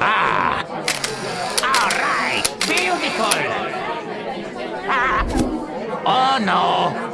Ah! All right! Beautiful! Ah! Oh no!